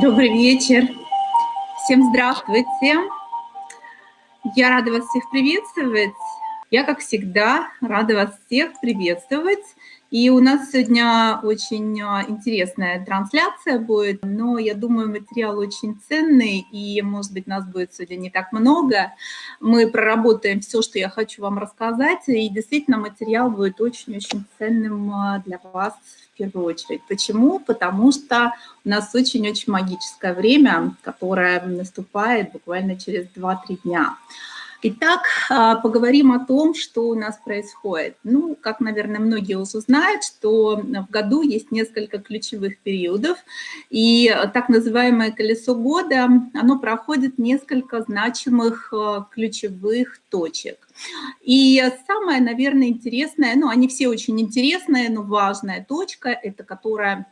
Добрый вечер. Всем здравствуйте. Я рада вас всех приветствовать. Я, как всегда, рада вас всех приветствовать. И у нас сегодня очень а, интересная трансляция будет, но я думаю, материал очень ценный, и, может быть, нас будет сегодня не так много. Мы проработаем все, что я хочу вам рассказать, и действительно материал будет очень-очень ценным а, для вас в первую очередь. Почему? Потому что у нас очень-очень магическое время, которое наступает буквально через 2-3 дня. Итак, а, поговорим о том, что у нас происходит. Ну, как, наверное, многие уже знают, что в году есть несколько ключевых периодов, и так называемое колесо года, оно проходит несколько значимых а, ключевых точек. И самое, наверное, интересное, ну, они все очень интересные, но важная точка, это которая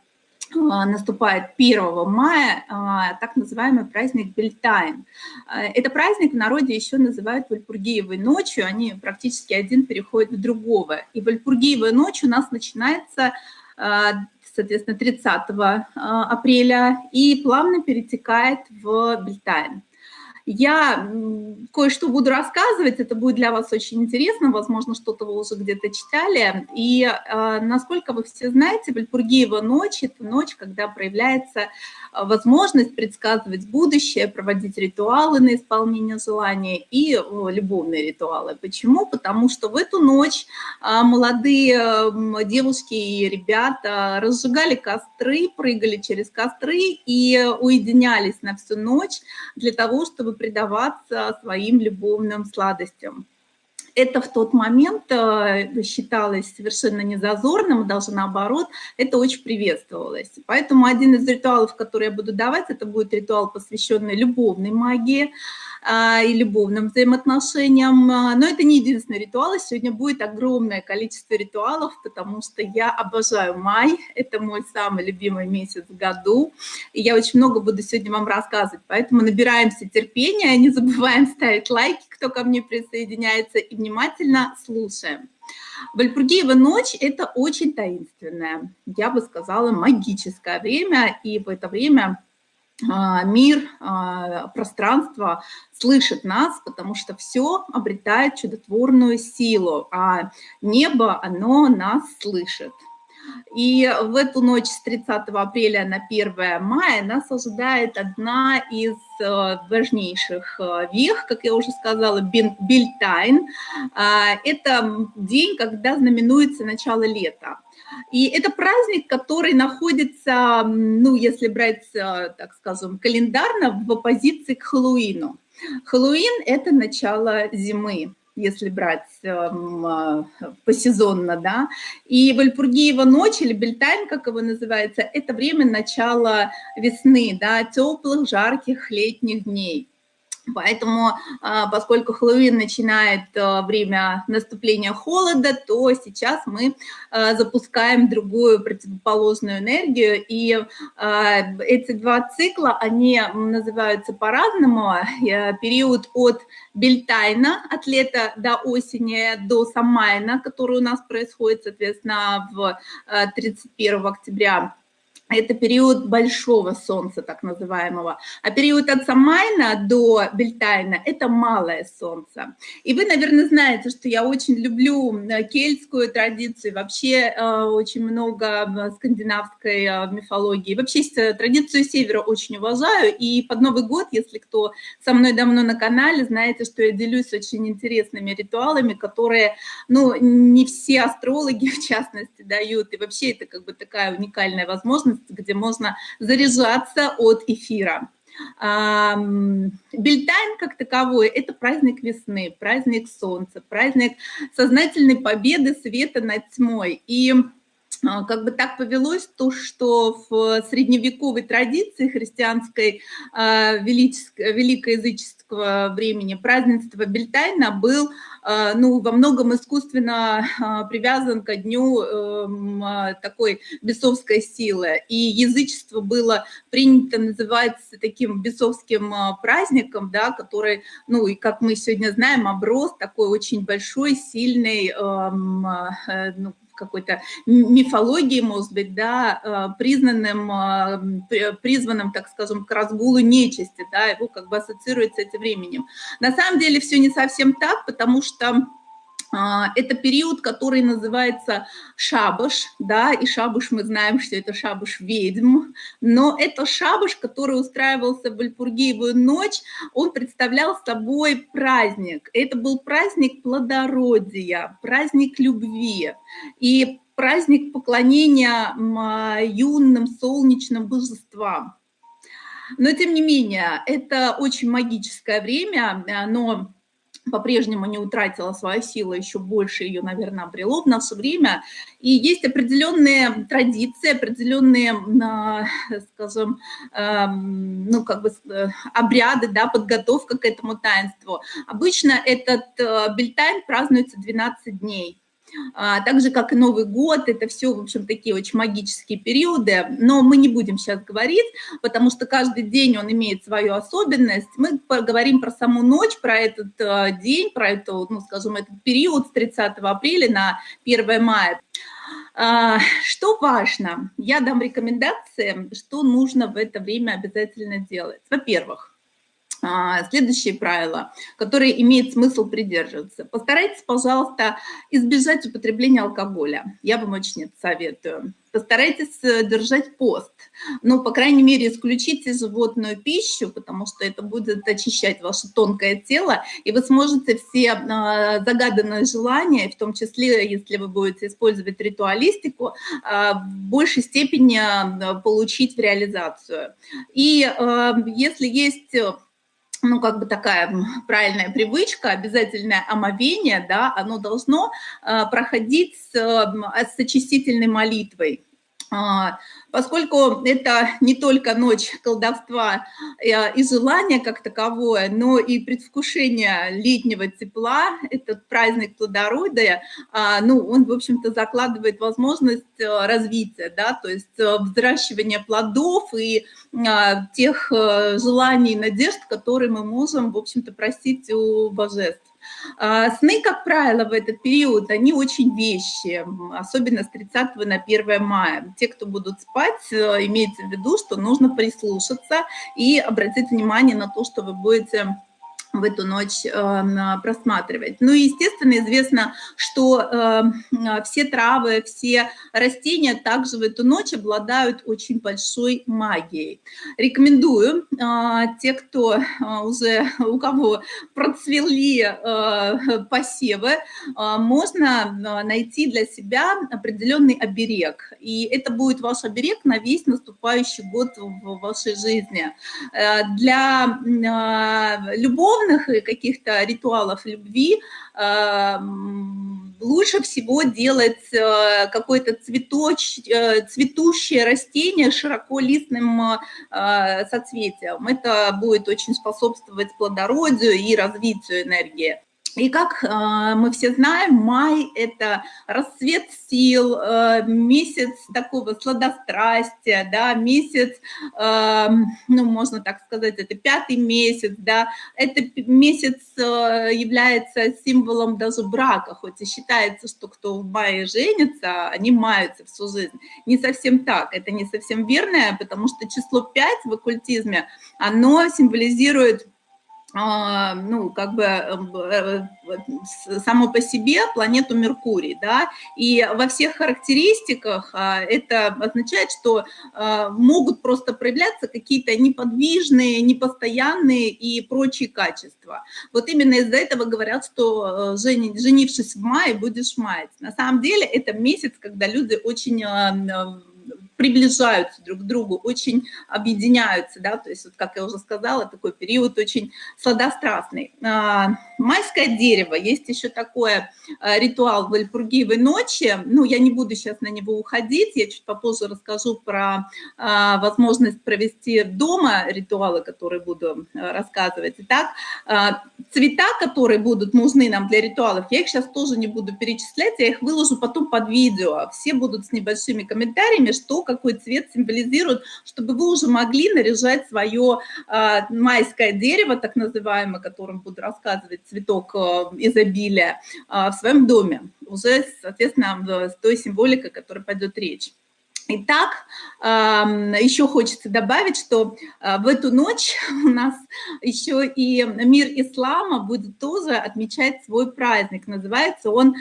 наступает 1 мая, а, так называемый праздник Бельтайн. А, это праздник в народе еще называют Вальпургиевой ночью, они практически один переходит в другого. И Вальпургиевая ночь у нас начинается, соответственно, 30 апреля и плавно перетекает в Бельтайн. Я кое-что буду рассказывать, это будет для вас очень интересно, возможно, что-то вы уже где-то читали. И э, насколько вы все знаете, Вальпургиева ночь – это ночь, когда проявляется а, возможность предсказывать будущее, проводить ритуалы на исполнение желания и любовные ритуалы. Почему? Потому что в эту ночь а, молодые девушки и ребята разжигали костры, прыгали через костры и уединялись на всю ночь для того, чтобы предаваться своим любовным сладостям это в тот момент э, считалось совершенно незазорным, даже наоборот, это очень приветствовалось. Поэтому один из ритуалов, который я буду давать, это будет ритуал, посвященный любовной магии, и любовным взаимоотношениям. А, но это не единственный ритуал, сегодня будет огромное количество ритуалов, потому что я обожаю май, это мой самый любимый месяц в году, и я очень много буду сегодня вам рассказывать, поэтому набираемся терпения, не забываем ставить лайки, кто ко мне присоединяется, и внимательно слушаем. Вальпургиева ночь – это очень таинственное, я бы сказала, магическое время, и в это время а, мир, а, пространство слышит нас, потому что все обретает чудотворную силу, а небо, оно нас слышит. И в эту ночь с 30 апреля на 1 мая нас ожидает одна из э, важнейших э, вех, как я уже сказала, Бильтайн. А, это день, когда знаменуется начало лета. И это праздник, который находится, ну, если брать, э, так скажем, календарно, в оппозиции к Хэллоуину. Хэллоуин – это начало зимы если брать эм, э, посезонно, да. И Вальпургиева ночь, или Бельтайм, как его называется, это время начала весны, да, теплых, жарких летних дней. Поэтому, а, поскольку Хэллоуин начинает а, время наступления холода, то сейчас мы а, запускаем другую противоположную энергию. И эти два цикла, они называются по-разному. Период от Бельтайна, от лета до осени, до Самайна, который у нас происходит, соответственно, в 31 октября это период большого солнца, так называемого. А период от Самайна до Бельтайна – это малое солнце. И вы, наверное, знаете, что я очень люблю э, кельтскую традицию, вообще э, очень много скандинавской э, мифологии. Вообще традицию севера очень уважаю. И под Новый год, если кто со мной давно на канале, знаете, что я делюсь очень интересными ритуалами, которые, ну, не все астрологи, в частности, дают. И вообще это как бы такая уникальная возможность где можно заряжаться от эфира. Бельтайн как таковой – это праздник весны, праздник солнца, праздник сознательной победы света над тьмой. И как бы так повелось то, что в средневековой традиции христианской а, великоязыческого времени празднество Бельтайна был а, ну, во многом искусственно привязан ко дню эм, такой бесовской силы. И язычество было принято называть таким бесовским праздником, да, который, ну, и как мы сегодня знаем, оброс такой очень большой, сильный, эм, э, ну, какой-то мифологии, может быть, да, признанным, призванным, так скажем, к разгулу нечисти, да, его как бы ассоциирует с этим временем. На самом деле все не совсем так, потому что это период, который называется шабаш, да, и шабаш мы знаем, что это шабаш ведьм, но это шабаш, который устраивался в Альпургиевую ночь, он представлял собой праздник. Это был праздник плодородия, праздник любви и праздник поклонения юным солнечным божествам. Но, тем не менее, это очень магическое время, но по-прежнему не утратила свою силу, еще больше ее, наверное, обрело в наше время. И есть определенные традиции, определенные, а, скажем, эм, ну, как бы э, обряды, да, подготовка к этому таинству. Обычно этот э, бельтайн празднуется 12 дней. А, так же, как и Новый год, это все, в общем, такие очень магические периоды, но мы не будем сейчас говорить, потому что каждый день он имеет свою особенность. Мы поговорим про саму ночь, про этот э, день, про эту, ну, скажем, этот период с 30 апреля на 1 мая. А, что важно? Я дам рекомендации, что нужно в это время обязательно делать. Во-первых, а, следующие правила, которые имеет смысл придерживаться. Постарайтесь, пожалуйста, избежать употребления алкоголя. Я вам очень это советую. Постарайтесь э, держать пост. Ну, по крайней мере, исключите животную пищу, потому что это будет очищать ваше тонкое тело, и вы сможете все а, загаданные желания, в том числе, если вы будете использовать ритуалистику, а, в большей степени получить в реализацию. И если есть ну, как бы такая правильная привычка, обязательное омовение, да, оно должно э, проходить с, э, с очистительной молитвой. Поскольку это не только ночь колдовства э, и желания как таковое, но и предвкушение летнего тепла, этот праздник плодородия, а, ну, он, в общем-то, закладывает возможность э, развития, да, то есть э, взращивания плодов и а, тех желаний и надежд, которые мы можем, в общем-то, просить у божеств. А, сны, как правило, в этот период, они очень вещи, особенно с 30 на 1 мая. Те, кто будут спать, э, имейте в виду, что нужно прислушаться и обратить внимание на то, что вы будете в эту ночь э, просматривать. Ну и, естественно, известно, что э, все травы, все растения также в эту ночь обладают очень большой магией. Рекомендую э, те, кто уже, у кого процвели посевы, можно найти для себя определенный оберег. И это будет ваш оберег на весь наступающий год в вашей жизни. Для любовных духовных и каких-то ритуалов любви э, лучше всего делать э, какое-то цветоч, э, цветущее растение с широколистным соцветием. Это будет очень способствовать плодородию и развитию энергии. И как э, мы все знаем, май – это расцвет сил, э, месяц такого сладострастия, да, месяц, э, ну, можно так сказать, это пятый месяц, да, это месяц э, является символом даже брака, хоть и считается, что кто в мае женится, они маются всю жизнь. Не совсем так, это не совсем верно, потому что число 5 в оккультизме, оно символизирует ну, как бы эм, э, э, само по себе планету Меркурий, да, и во всех характеристиках а, это означает, что а, могут просто проявляться какие-то неподвижные, непостоянные и прочие качества. Вот именно из-за этого говорят, что э, женившись в мае, будешь мать. На самом деле это месяц, когда люди очень приближаются друг к другу, очень объединяются, да, то есть, вот, как я уже сказала, такой период очень сладострастный. А, майское дерево, есть еще такое а, ритуал Вальпургиевой ночи, ну, я не буду сейчас на него уходить, я чуть попозже расскажу про а, возможность провести дома ритуалы, которые буду рассказывать. Итак, цвета, которые будут нужны нам для ритуалов, я их сейчас тоже не буду перечислять, я их выложу потом под видео, все будут с небольшими комментариями, что какой цвет символизирует, чтобы вы уже могли наряжать свое майское дерево, так называемое, о котором буду рассказывать, цветок изобилия, в своем доме. Уже, соответственно, с той символикой, о которой пойдет речь. Итак, еще хочется добавить, что а, в эту ночь у нас еще и мир ислама будет тоже отмечать свой праздник. Называется он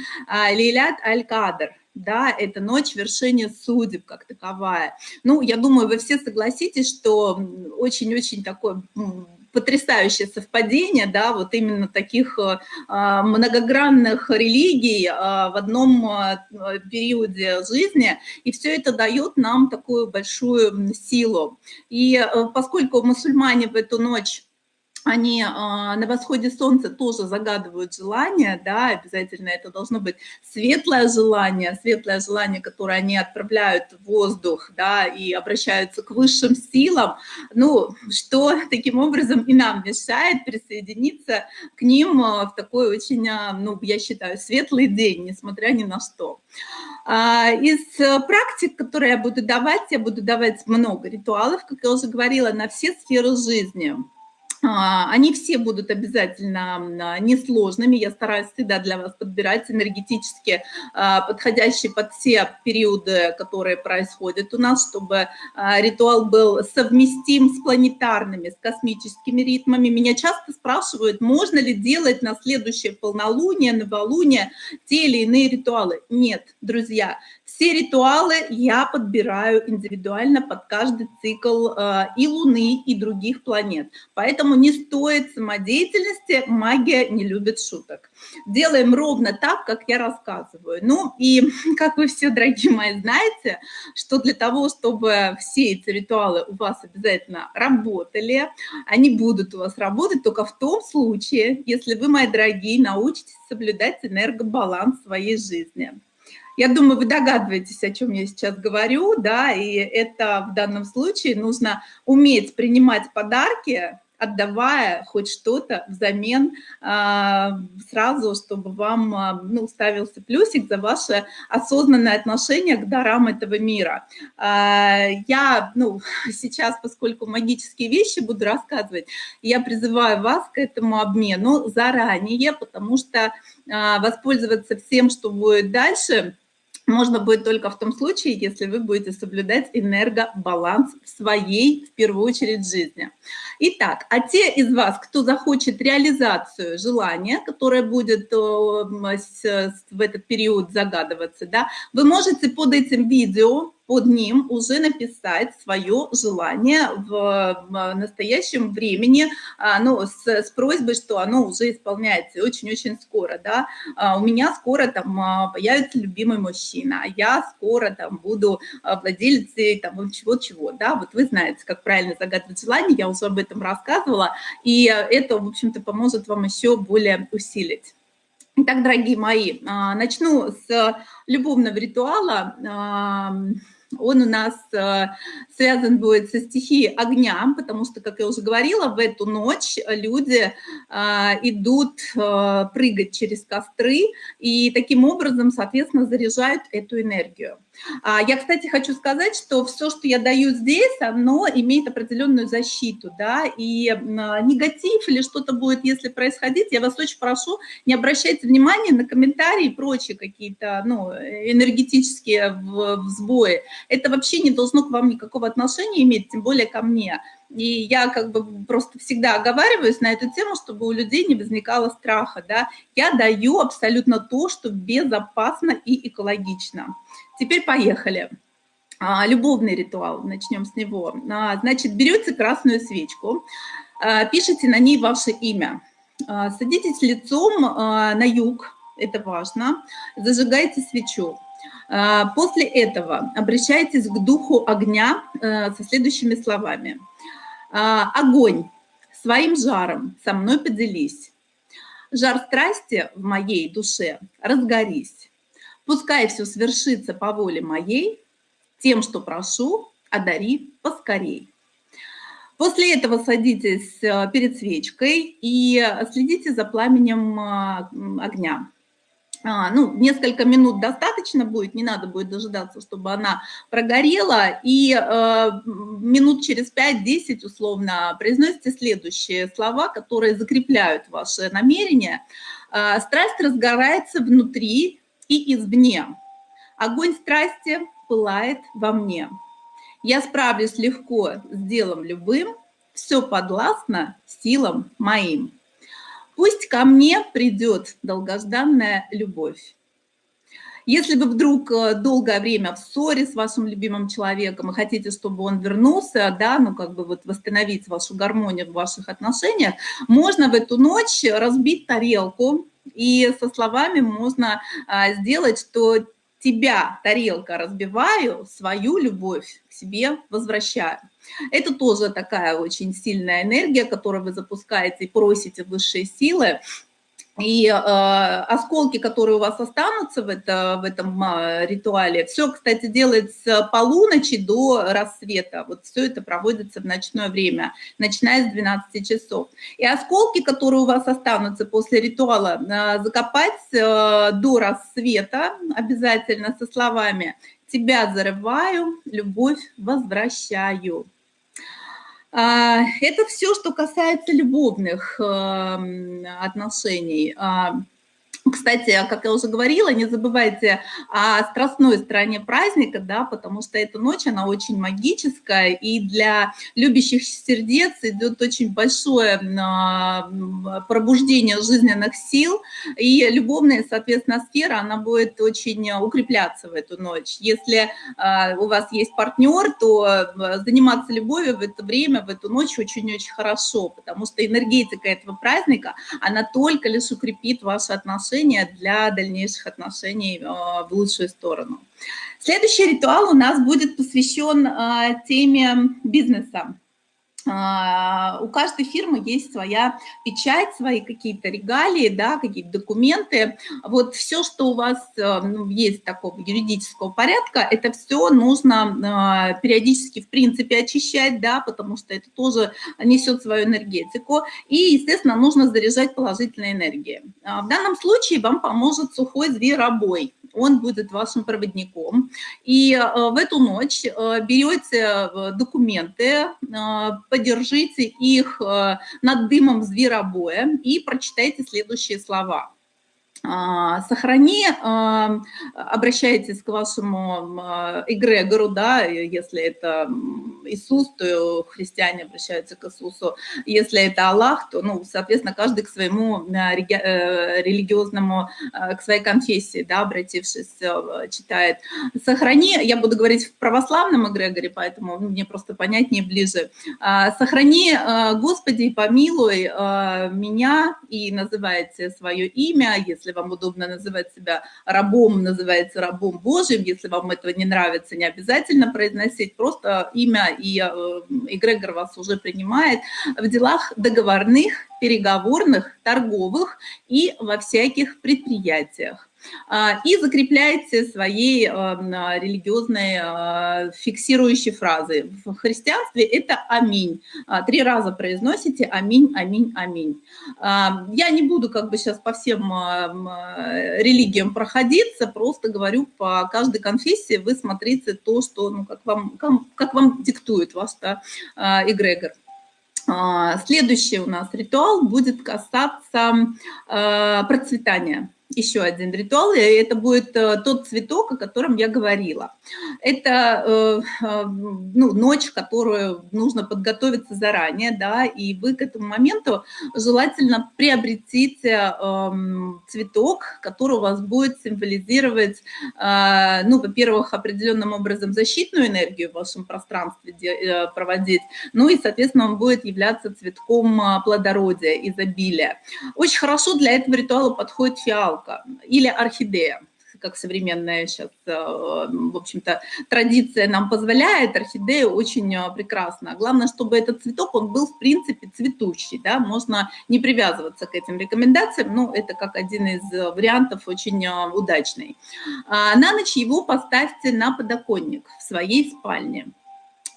Лилят Аль-Кадр. Да, это ночь вершения судеб как таковая. Ну, я думаю, вы все согласитесь, что очень-очень такой потрясающее совпадение, да, вот именно таких э, а, многогранных религий э, в одном э, периоде жизни, и все это дает нам такую большую силу. И поскольку мусульмане в эту ночь они а, на восходе солнца тоже загадывают желание, да, обязательно это должно быть светлое желание, светлое желание, которое они отправляют в воздух, да, и обращаются к высшим силам, ну, что таким образом и нам мешает присоединиться к ним а, в такой очень, а, ну, я считаю, светлый день, несмотря ни на что. Из практик, которые я буду давать, я буду давать много ритуалов, как я уже говорила, на все сферы жизни. А, они все будут обязательно несложными. Я стараюсь всегда для вас подбирать энергетически а, подходящие под все периоды, которые происходят у нас, чтобы а, ритуал был совместим с планетарными, с космическими ритмами. Меня часто спрашивают, можно ли делать на следующее полнолуние, новолуние те или иные ритуалы. Нет, друзья, все ритуалы я подбираю индивидуально под каждый цикл э, и Луны, и других планет. Поэтому не стоит самодеятельности, магия не любит шуток. Делаем ровно так, как я рассказываю. Ну и, как вы все, дорогие мои, знаете, что для того, чтобы все эти ритуалы у вас обязательно работали, они будут у вас работать только в том случае, если вы, мои дорогие, научитесь соблюдать энергобаланс своей жизни. Я думаю, вы догадываетесь, о чем я сейчас говорю, да, и это в данном случае нужно уметь принимать подарки, отдавая хоть что-то взамен а, сразу, чтобы вам а, ну, ставился плюсик за ваше осознанное отношение к дарам этого мира. А, я ну, сейчас, поскольку магические вещи буду рассказывать, я призываю вас к этому обмену заранее, потому что воспользоваться всем, что будет дальше – можно будет только в том случае, если вы будете соблюдать энергобаланс в своей, в первую очередь, жизни. Итак, а те из вас, кто захочет реализацию желания, которое будет э, в этот период загадываться, да, вы можете под этим видео под ним уже написать свое желание в настоящем времени, а, ну, с, с просьбой, что оно уже исполняется очень-очень скоро, да. А, у меня скоро там а, появится любимый мужчина, а я скоро там буду владелицей там чего-чего, да. Вот вы знаете, как правильно загадывать желание, я уже об этом рассказывала, и это, в общем-то, поможет вам еще более усилить. Итак, дорогие мои, начну с любовного ритуала, он у нас э, связан будет со стихией огня, потому что, как я уже говорила, в эту ночь люди идут прыгать через костры и таким образом, соответственно, заряжают эту энергию. А, я, кстати, хочу сказать, что все, что я даю здесь, оно имеет определенную защиту, да, и негатив или что-то будет, если происходить, я вас очень прошу, не обращайте внимания на комментарии и прочие какие-то, ну, энергетические сбои. Это вообще не должно к вам никакого отношения иметь, тем более ко мне. И я как бы просто всегда оговариваюсь на эту тему, чтобы у людей не возникало страха, да. Я даю абсолютно то, что безопасно и экологично. Теперь поехали. А, любовный ритуал, начнем с него. А, значит, берете красную свечку, а, пишите на ней ваше имя, садитесь лицом на юг, это важно, зажигайте свечу. После этого обращайтесь к духу огня со следующими словами. «Огонь, своим жаром со мной поделись. Жар страсти в моей душе разгорись. Пускай все свершится по воле моей, тем, что прошу, одари поскорей. После этого садитесь э, перед свечкой и следите за пламенем э, огня. а, ну, несколько минут достаточно будет, не надо будет дожидаться, чтобы она прогорела, и э, минут через 5-10 условно произносите следующие слова, которые закрепляют ваше намерение. Э, страсть разгорается внутри и извне. Огонь страсти пылает во мне. Я справлюсь легко с делом любым, все подвластно силам моим. Пусть ко мне придет долгожданная любовь. Если вы вдруг э, долгое время в ссоре с вашим любимым человеком и хотите, чтобы он вернулся, да, ну как бы вот восстановить вашу гармонию в ваших отношениях, можно в эту ночь разбить тарелку, и со словами можно а, сделать, что тебя, тарелка, разбиваю, свою любовь к себе возвращаю. Это тоже такая очень сильная энергия, которую вы запускаете и просите высшие силы и э, осколки, которые у вас останутся в, это, в этом э, ритуале, все, кстати, делается с полуночи до рассвета. Вот все это проводится в ночное время, начиная с 12 часов. И осколки, которые у вас останутся после ритуала, э, закопать э, до рассвета обязательно со словами «Тебя зарываю, любовь возвращаю». А, это все, что касается любовных эм, отношений. А, кстати, как я уже говорила, не забывайте о страстной стороне праздника, да, потому что эта ночь, она очень магическая, и для любящих сердец идет очень большое а, пробуждение жизненных сил, и любовная, соответственно, сфера, она будет очень укрепляться в эту ночь. Если а, у вас есть партнер, то а, заниматься любовью в это время, в эту ночь очень-очень хорошо, потому что энергетика этого праздника, она только лишь укрепит ваши отношения отношения для дальнейших отношений э, в лучшую сторону. Следующий ритуал у нас будет посвящен э, теме бизнеса. А, у каждой фирмы есть своя печать, свои какие-то регалии, да, какие-то документы. Вот все, что у вас э, ну, есть такого юридического порядка, это все нужно а, периодически, в принципе, очищать, да, потому что это тоже несет свою энергетику. И, естественно, нужно заряжать положительной энергией. А, в данном случае вам поможет сухой зверобой он будет вашим проводником. И э, в эту ночь э, берете э, документы, подержите их над дымом зверобоя и прочитайте следующие слова. А, сохрани, а, обращайтесь к вашему а, эгрегору, да, если это Иисус, то христиане обращаются к Иисусу, если это Аллах, то, ну, соответственно, каждый к своему э, религиозному, к своей конфессии, да, обратившись, э, читает. Сохрани, я буду говорить в православном эгрегоре, поэтому мне просто понятнее, ближе. Сохрани, Господи, помилуй меня и называйте свое имя, если вам удобно называть себя рабом, называется рабом Божьим. Если вам этого не нравится, не обязательно произносить, просто имя и э, эгрегор вас уже принимает в делах договорных, переговорных, торговых и во всяких предприятиях. А, и закрепляете своей а, религиозной а, фиксирующей фразы. В христианстве это «Аминь». Три раза произносите «Аминь, аминь, аминь». Я не буду как бы сейчас по всем религиям проходиться, просто говорю по каждой конфессии вы смотрите то, что, ну, как, вам, как вам диктует ваш да, эгрегор. Следующий у нас ритуал будет касаться процветания еще один ритуал, и это будет э, тот цветок, о котором я говорила. Это э, э, ну, ночь, которую нужно подготовиться заранее, да, и вы к этому моменту желательно приобретите эм, цветок, который у вас будет символизировать, ну, во-первых, определенным образом защитную энергию в вашем пространстве проводить, ну и, соответственно, он будет являться цветком плодородия, изобилия. Очень хорошо для этого ритуала подходит фиал, фиалка или орхидея как современная сейчас, э, в общем-то, традиция нам позволяет, орхидея очень э, прекрасна. Главное, чтобы этот цветок, он был, в принципе, цветущий, да, можно не привязываться к этим рекомендациям, но это как один из вариантов очень э, удачный. А на ночь его поставьте на подоконник в своей спальне.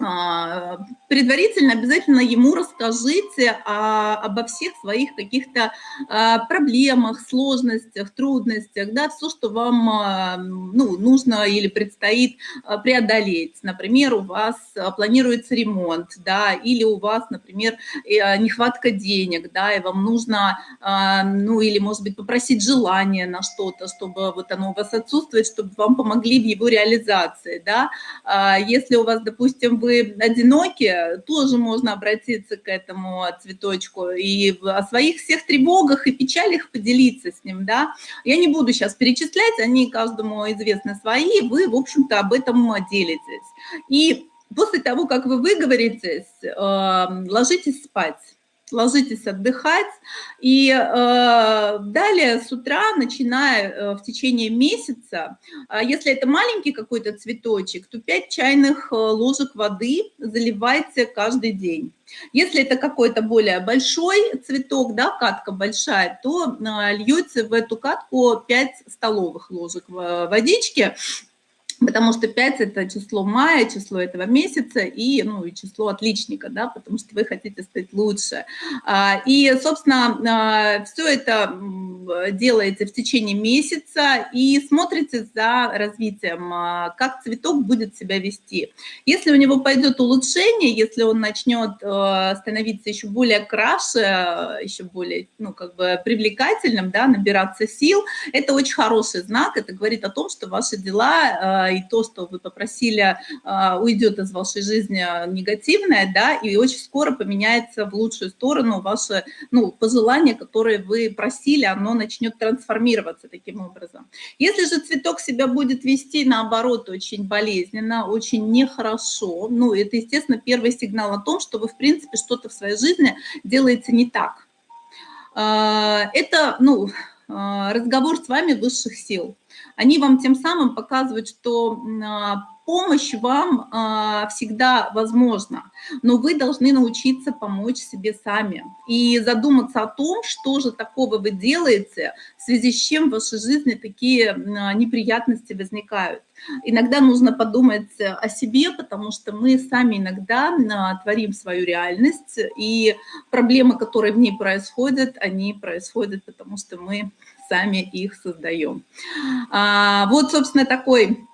А, предварительно обязательно ему расскажите о, обо всех своих каких-то а, проблемах, сложностях, трудностях, да, все, что вам а, ну, нужно или предстоит преодолеть. Например, у вас планируется ремонт, да, или у вас, например, нехватка денег, да, и вам нужно, ну, или, может быть, попросить желание на что-то, чтобы вот оно у вас отсутствует, чтобы вам помогли в его реализации, да. Если у вас, допустим, вы вы одиноки, тоже можно обратиться к этому цветочку и о своих всех тревогах и печалях поделиться с ним, да. Я не буду сейчас перечислять, они каждому известны свои, вы, в общем-то, об этом делитесь. И после того, как вы выговоритесь, эм, ложитесь спать ложитесь отдыхать. И э, далее с утра, начиная э, в течение месяца, э, если это маленький какой-то цветочек, то 5 чайных э, ложек воды заливайте каждый день. Если это какой-то более большой цветок, да, катка большая, то э, льете в эту катку 5 столовых ложек водички, потому что 5 – это число мая, число этого месяца и, ну, и число отличника, да, потому что вы хотите стать лучше. А, и, собственно, а, все это делаете в течение месяца и смотрите за развитием, а, как цветок будет себя вести. Если у него пойдет улучшение, если он начнет становиться еще более краше, еще более, ну, как бы привлекательным, да, набираться сил, это очень хороший знак, это говорит о том, что ваши дела и то, что вы попросили, а, уйдет из вашей жизни негативное, да, и очень скоро поменяется в лучшую сторону ваше, ну, пожелание, которое вы просили, оно начнет трансформироваться таким образом. Если же цветок себя будет вести, наоборот, очень болезненно, очень нехорошо, ну, это, естественно, первый сигнал о том, что вы, в принципе, что-то в своей жизни делаете не так. А, это, ну, а, разговор с вами высших сил они вам тем самым показывают, что а, помощь вам а, всегда возможна, но вы должны научиться помочь себе сами и задуматься о том, что же такого вы делаете, в связи с чем в вашей жизни такие а, неприятности возникают. Иногда нужно подумать о себе, потому что мы сами иногда творим свою реальность, и проблемы, которые в ней происходят, они происходят, потому что мы сами их создаем. А, вот, собственно, такой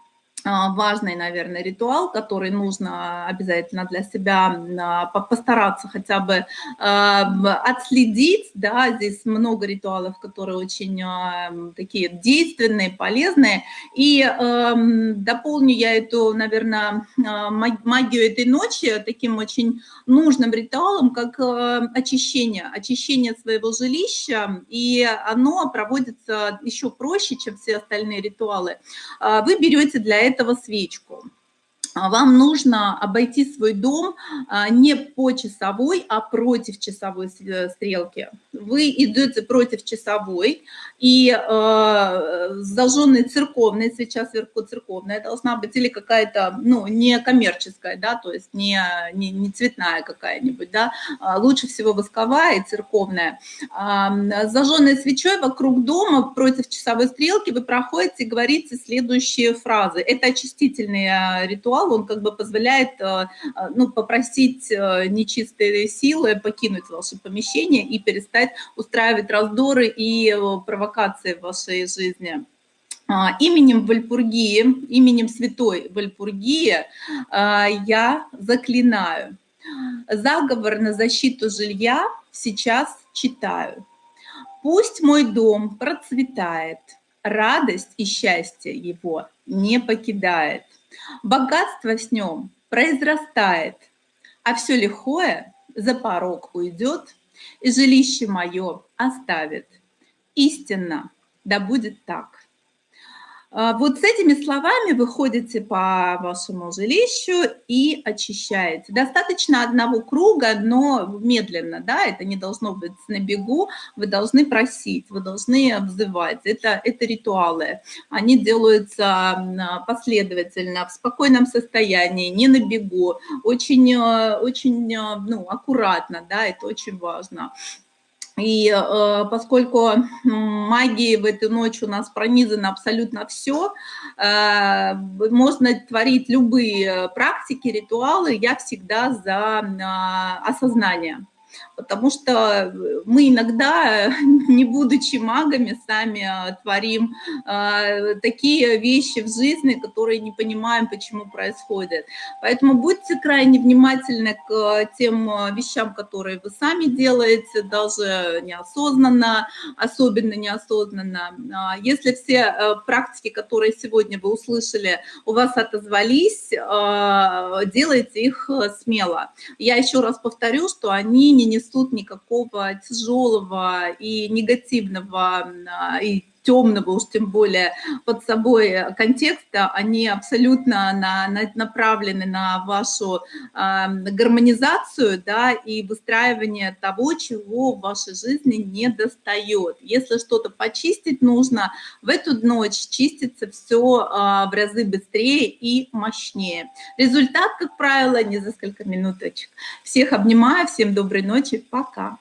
важный, наверное, ритуал, который нужно обязательно для себя а, постараться хотя бы отследить. Да, здесь много ритуалов, которые очень такие действенные, полезные. И дополню я эту, наверное, магию этой ночи таким очень нужным ритуалом, как очищение, очищение своего жилища. И оно проводится еще проще, чем все остальные ритуалы. Вы берете для этого этого свечку. А вам нужно обойти свой дом а, не по часовой, а против часовой э, стрелки. Вы идете против часовой, и э, зажженная церковная свеча сверху церковная должна быть, или какая-то, ну, не коммерческая, да, то есть не, не, не цветная какая-нибудь, да, а лучше всего восковая и церковная. Э, зажженной свечой вокруг дома против часовой стрелки вы проходите и говорите следующие фразы. Это очистительный э, ритуал, ритуал, он как бы позволяет э, э, ну, попросить э, нечистые силы покинуть ваше помещение и перестать устраивать раздоры и провокации в вашей жизни. А, именем Вальпургии, именем святой Вальпургии я заклинаю. Заговор на защиту жилья сейчас читаю. Пусть мой дом процветает, радость и счастье его не покидает. Богатство с нем произрастает, а все лихое за порог уйдет, и жилище мое оставит. Истинно, да будет так. А, вот с этими словами вы ходите по вашему жилищу и очищаете. Достаточно одного круга, но медленно, да, это не должно быть на бегу, вы должны просить, вы должны обзывать. Это, это ритуалы. Они делаются последовательно, в спокойном состоянии, не на бегу, очень, очень ну, аккуратно, да, это очень важно. И э, поскольку магии в эту ночь у нас пронизано абсолютно все, э, можно творить любые практики, ритуалы, я всегда за э, осознание потому что мы иногда, не будучи магами, сами а, творим а, такие вещи в жизни, которые не понимаем, почему происходят. Поэтому будьте крайне внимательны к тем а, вещам, которые вы сами делаете, даже неосознанно, особенно неосознанно. Если все практики, которые сегодня вы услышали, у вас отозвались, делайте их смело. Я еще раз повторю, что они не несут никакого тяжелого и негативного и темного, уж тем более под собой контекста, они абсолютно на, на, направлены на вашу э, гармонизацию да, и выстраивание того, чего в вашей жизни не достает. Если что-то почистить нужно, в эту ночь чистится все э, в разы быстрее и мощнее. Результат, как правило, не за несколько минуточек. Всех обнимаю, всем доброй ночи, пока.